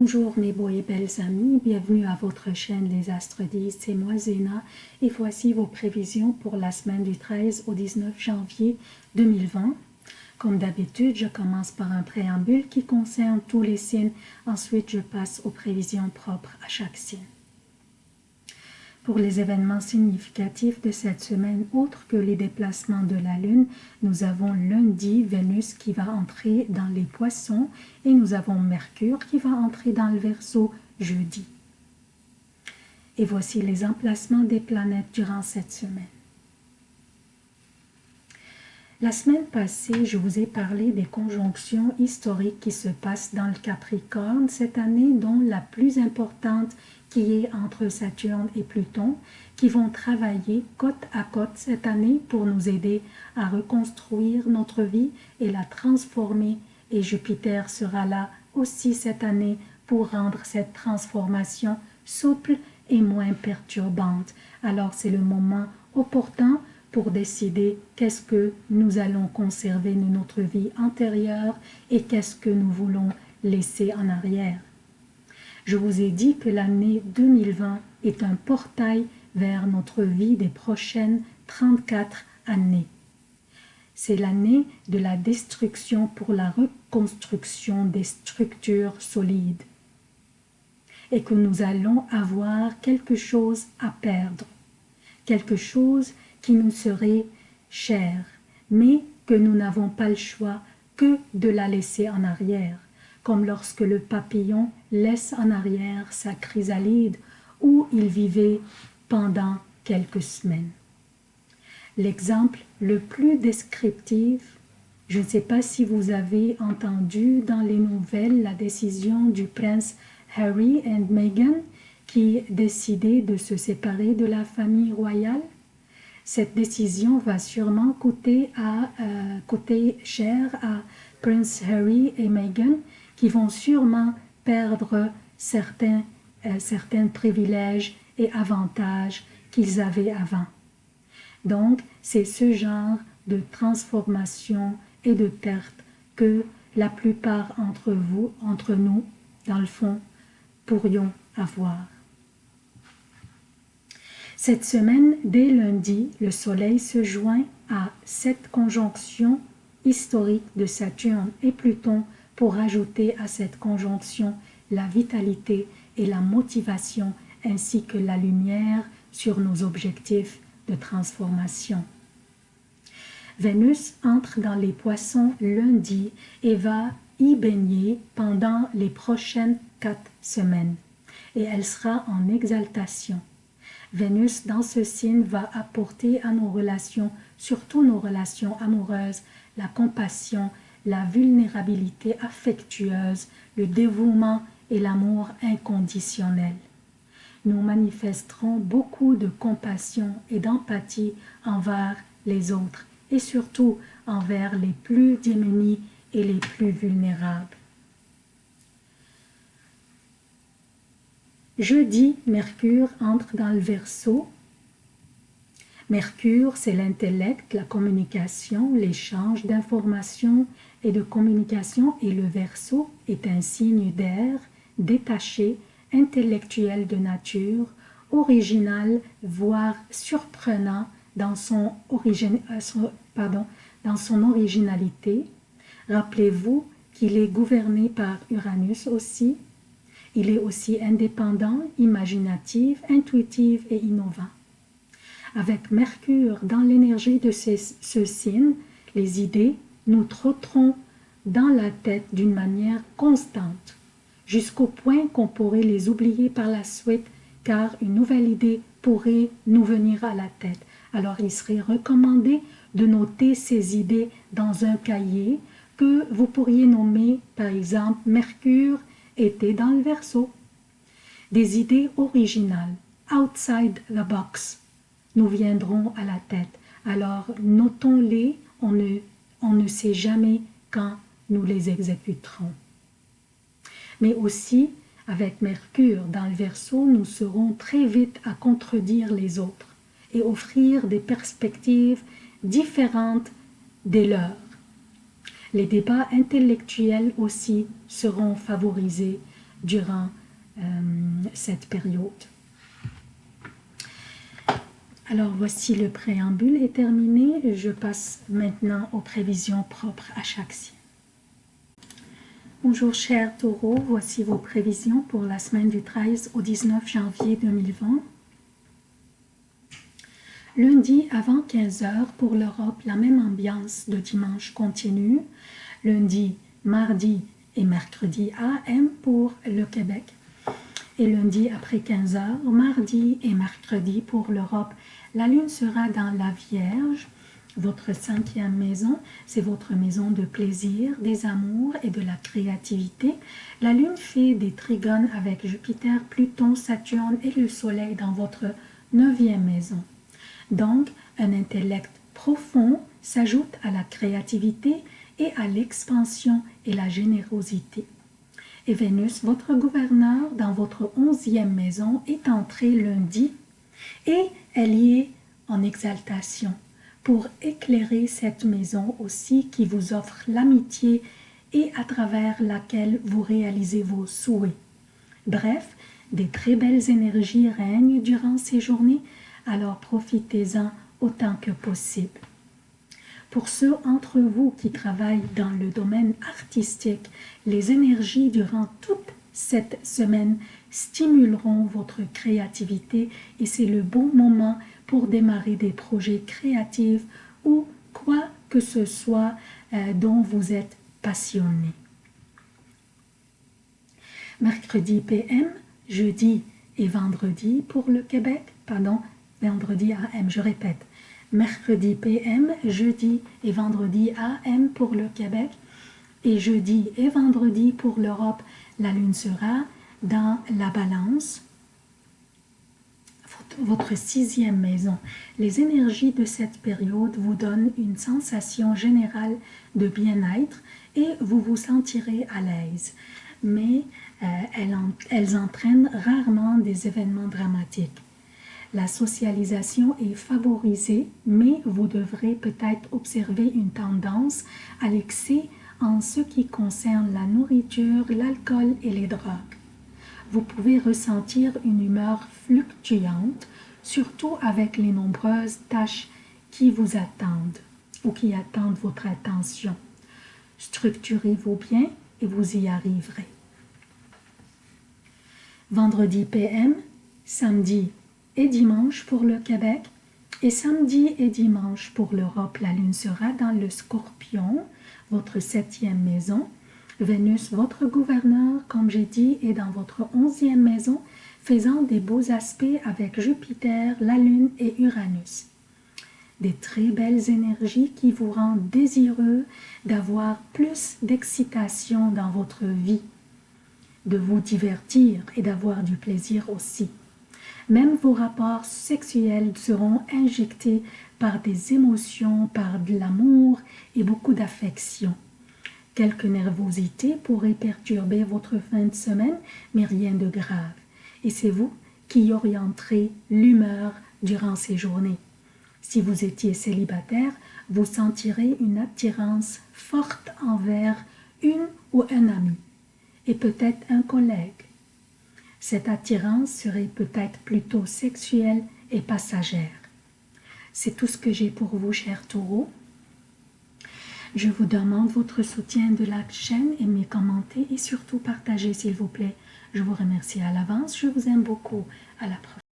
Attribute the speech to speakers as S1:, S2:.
S1: Bonjour mes beaux et belles amis, bienvenue à votre chaîne Les Astres 10, c'est moi Zéna et voici vos prévisions pour la semaine du 13 au 19 janvier 2020. Comme d'habitude, je commence par un préambule qui concerne tous les signes, ensuite je passe aux prévisions propres à chaque signe. Pour les événements significatifs de cette semaine, autres que les déplacements de la Lune, nous avons lundi Vénus qui va entrer dans les poissons et nous avons Mercure qui va entrer dans le Verseau jeudi. Et voici les emplacements des planètes durant cette semaine. La semaine passée, je vous ai parlé des conjonctions historiques qui se passent dans le Capricorne cette année, dont la plus importante qui est entre Saturne et Pluton, qui vont travailler côte à côte cette année pour nous aider à reconstruire notre vie et la transformer. Et Jupiter sera là aussi cette année pour rendre cette transformation souple et moins perturbante. Alors c'est le moment opportun pour décider qu'est-ce que nous allons conserver de notre vie antérieure et qu'est-ce que nous voulons laisser en arrière. Je vous ai dit que l'année 2020 est un portail vers notre vie des prochaines 34 années. C'est l'année de la destruction pour la reconstruction des structures solides et que nous allons avoir quelque chose à perdre, quelque chose qui nous serait cher, mais que nous n'avons pas le choix que de la laisser en arrière comme lorsque le papillon laisse en arrière sa chrysalide où il vivait pendant quelques semaines. L'exemple le plus descriptif, je ne sais pas si vous avez entendu dans les nouvelles la décision du prince Harry et Meghan qui décidaient de se séparer de la famille royale. Cette décision va sûrement coûter, euh, coûter cher à Prince Harry et Meghan qui vont sûrement perdre certains, euh, certains privilèges et avantages qu'ils avaient avant. Donc, c'est ce genre de transformation et de perte que la plupart entre vous, entre nous, dans le fond, pourrions avoir. Cette semaine, dès lundi, le Soleil se joint à cette conjonction historique de Saturne et Pluton pour ajouter à cette conjonction la vitalité et la motivation ainsi que la lumière sur nos objectifs de transformation. Vénus entre dans les poissons lundi et va y baigner pendant les prochaines quatre semaines et elle sera en exaltation. Vénus dans ce signe va apporter à nos relations, surtout nos relations amoureuses, la compassion la vulnérabilité affectueuse, le dévouement et l'amour inconditionnel. Nous manifesterons beaucoup de compassion et d'empathie envers les autres et surtout envers les plus démunis et les plus vulnérables. Jeudi, Mercure entre dans le Verseau Mercure, c'est l'intellect, la communication, l'échange d'informations et de communication et le Verseau est un signe d'air, détaché, intellectuel de nature, original, voire surprenant dans son, euh, pardon, dans son originalité. Rappelez-vous qu'il est gouverné par Uranus aussi. Il est aussi indépendant, imaginatif, intuitif et innovant. Avec Mercure dans l'énergie de ce signe, les idées nous trotteront dans la tête d'une manière constante, jusqu'au point qu'on pourrait les oublier par la suite, car une nouvelle idée pourrait nous venir à la tête. Alors il serait recommandé de noter ces idées dans un cahier que vous pourriez nommer par exemple Mercure était dans le verso. Des idées originales, outside the box, nous viendront à la tête. Alors notons-les, on ne, on ne sait jamais quand nous les exécuterons. Mais aussi, avec Mercure dans le Verseau, nous serons très vite à contredire les autres et offrir des perspectives différentes des leurs. Les débats intellectuels aussi seront favorisés durant euh, cette période. Alors voici le préambule est terminé. Je passe maintenant aux prévisions propres à chaque signe. Bonjour chers taureaux, voici vos prévisions pour la semaine du 13 au 19 janvier 2020. Lundi avant 15h pour l'Europe, la même ambiance de dimanche continue. Lundi, mardi et mercredi AM pour le Québec. Et lundi après 15h, mardi et mercredi pour l'Europe, la lune sera dans la Vierge, votre cinquième maison, c'est votre maison de plaisir, des amours et de la créativité. La lune fait des trigones avec Jupiter, Pluton, Saturne et le Soleil dans votre neuvième maison. Donc, un intellect profond s'ajoute à la créativité et à l'expansion et la générosité. Et Vénus, votre gouverneur, dans votre onzième maison, est entrée lundi et elle y est en exaltation pour éclairer cette maison aussi qui vous offre l'amitié et à travers laquelle vous réalisez vos souhaits. Bref, des très belles énergies règnent durant ces journées, alors profitez-en autant que possible. Pour ceux d'entre vous qui travaillent dans le domaine artistique, les énergies durant toute cette semaine stimuleront votre créativité et c'est le bon moment pour démarrer des projets créatifs ou quoi que ce soit euh, dont vous êtes passionné. Mercredi PM, jeudi et vendredi pour le Québec, pardon, vendredi AM, je répète, mercredi PM, jeudi et vendredi AM pour le Québec et jeudi et vendredi pour l'Europe, la lune sera dans la balance, votre sixième maison. Les énergies de cette période vous donnent une sensation générale de bien-être et vous vous sentirez à l'aise. Mais euh, elles, elles entraînent rarement des événements dramatiques. La socialisation est favorisée, mais vous devrez peut-être observer une tendance à l'excès en ce qui concerne la nourriture, l'alcool et les drogues vous pouvez ressentir une humeur fluctuante, surtout avec les nombreuses tâches qui vous attendent ou qui attendent votre attention. Structurez-vous bien et vous y arriverez. Vendredi PM, samedi et dimanche pour le Québec et samedi et dimanche pour l'Europe, la lune sera dans le scorpion, votre septième maison, Vénus, votre gouverneur, comme j'ai dit, est dans votre onzième maison, faisant des beaux aspects avec Jupiter, la Lune et Uranus. Des très belles énergies qui vous rendent désireux d'avoir plus d'excitation dans votre vie, de vous divertir et d'avoir du plaisir aussi. Même vos rapports sexuels seront injectés par des émotions, par de l'amour et beaucoup d'affection. Quelques nervosités pourraient perturber votre fin de semaine, mais rien de grave. Et c'est vous qui orienterez l'humeur durant ces journées. Si vous étiez célibataire, vous sentirez une attirance forte envers une ou un ami, et peut-être un collègue. Cette attirance serait peut-être plutôt sexuelle et passagère. C'est tout ce que j'ai pour vous, chers taureaux. Je vous demande votre soutien de la chaîne, aimez, commentez et surtout partagez s'il vous plaît. Je vous remercie à l'avance, je vous aime beaucoup. À la prochaine.